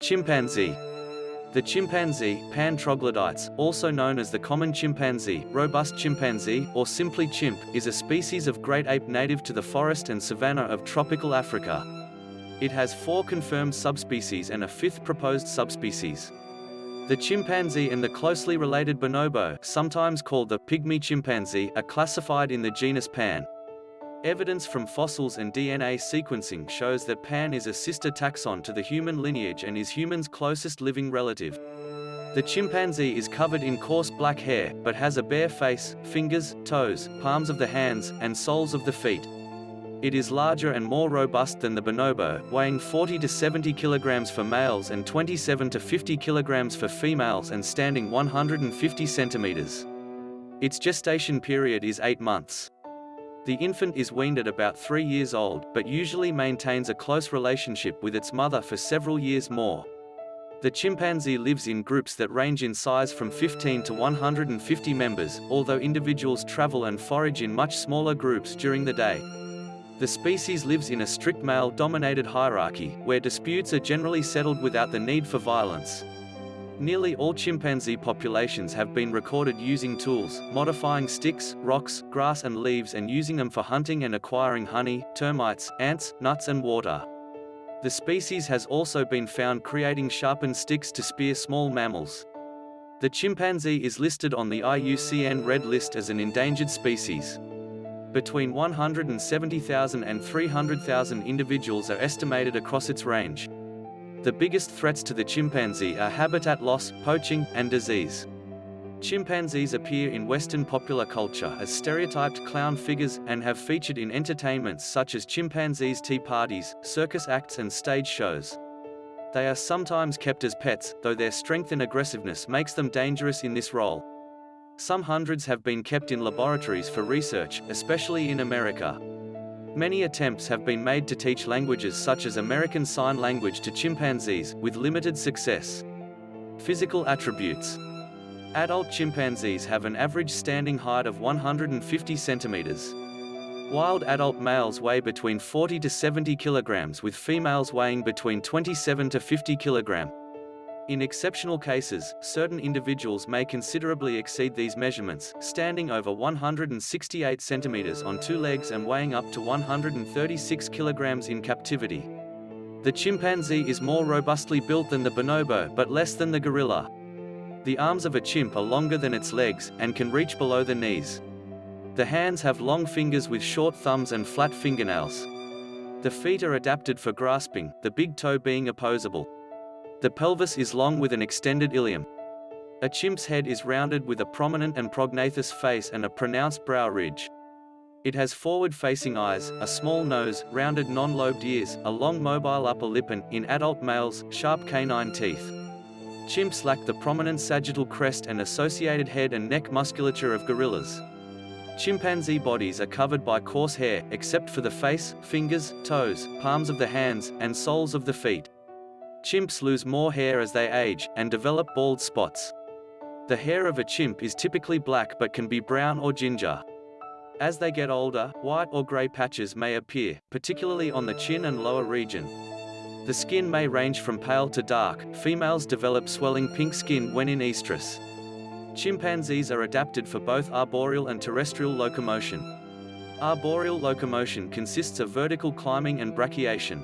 Chimpanzee The chimpanzee, Pan troglodytes, also known as the common chimpanzee, robust chimpanzee, or simply chimp, is a species of great ape native to the forest and savanna of tropical Africa. It has four confirmed subspecies and a fifth proposed subspecies. The chimpanzee and the closely related bonobo, sometimes called the pygmy chimpanzee, are classified in the genus Pan. Evidence from fossils and DNA sequencing shows that Pan is a sister taxon to the human lineage and is human's closest living relative. The chimpanzee is covered in coarse black hair, but has a bare face, fingers, toes, palms of the hands, and soles of the feet. It is larger and more robust than the bonobo, weighing 40 to 70 kilograms for males and 27 to 50 kilograms for females and standing 150 centimeters. Its gestation period is 8 months. The infant is weaned at about 3 years old, but usually maintains a close relationship with its mother for several years more. The chimpanzee lives in groups that range in size from 15 to 150 members, although individuals travel and forage in much smaller groups during the day. The species lives in a strict male-dominated hierarchy, where disputes are generally settled without the need for violence. Nearly all chimpanzee populations have been recorded using tools, modifying sticks, rocks, grass and leaves and using them for hunting and acquiring honey, termites, ants, nuts and water. The species has also been found creating sharpened sticks to spear small mammals. The chimpanzee is listed on the IUCN Red List as an endangered species. Between 170,000 and 300,000 individuals are estimated across its range. The biggest threats to the chimpanzee are habitat loss, poaching, and disease. Chimpanzees appear in Western popular culture as stereotyped clown figures, and have featured in entertainments such as chimpanzees tea parties, circus acts and stage shows. They are sometimes kept as pets, though their strength and aggressiveness makes them dangerous in this role. Some hundreds have been kept in laboratories for research, especially in America. Many attempts have been made to teach languages such as American Sign Language to chimpanzees, with limited success. Physical attributes. Adult chimpanzees have an average standing height of 150 centimeters. Wild adult males weigh between 40 to 70 kilograms with females weighing between 27 to 50 kilogram. In exceptional cases, certain individuals may considerably exceed these measurements, standing over 168 centimeters on two legs and weighing up to 136 kilograms in captivity. The chimpanzee is more robustly built than the bonobo but less than the gorilla. The arms of a chimp are longer than its legs, and can reach below the knees. The hands have long fingers with short thumbs and flat fingernails. The feet are adapted for grasping, the big toe being opposable. The pelvis is long with an extended ilium. A chimp's head is rounded with a prominent and prognathous face and a pronounced brow ridge. It has forward-facing eyes, a small nose, rounded non-lobed ears, a long mobile upper lip and, in adult males, sharp canine teeth. Chimps lack the prominent sagittal crest and associated head and neck musculature of gorillas. Chimpanzee bodies are covered by coarse hair, except for the face, fingers, toes, palms of the hands, and soles of the feet. Chimps lose more hair as they age, and develop bald spots. The hair of a chimp is typically black but can be brown or ginger. As they get older, white or gray patches may appear, particularly on the chin and lower region. The skin may range from pale to dark. Females develop swelling pink skin when in estrus. Chimpanzees are adapted for both arboreal and terrestrial locomotion. Arboreal locomotion consists of vertical climbing and brachiation.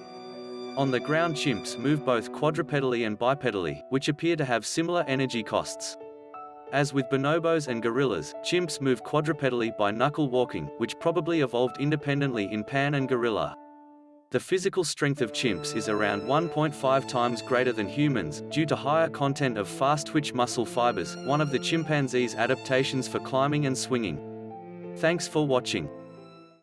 On the ground chimps move both quadrupedally and bipedally, which appear to have similar energy costs. As with bonobos and gorillas, chimps move quadrupedally by knuckle walking, which probably evolved independently in pan and gorilla. The physical strength of chimps is around 1.5 times greater than humans, due to higher content of fast-twitch muscle fibers, one of the chimpanzee's adaptations for climbing and swinging. Thanks for watching.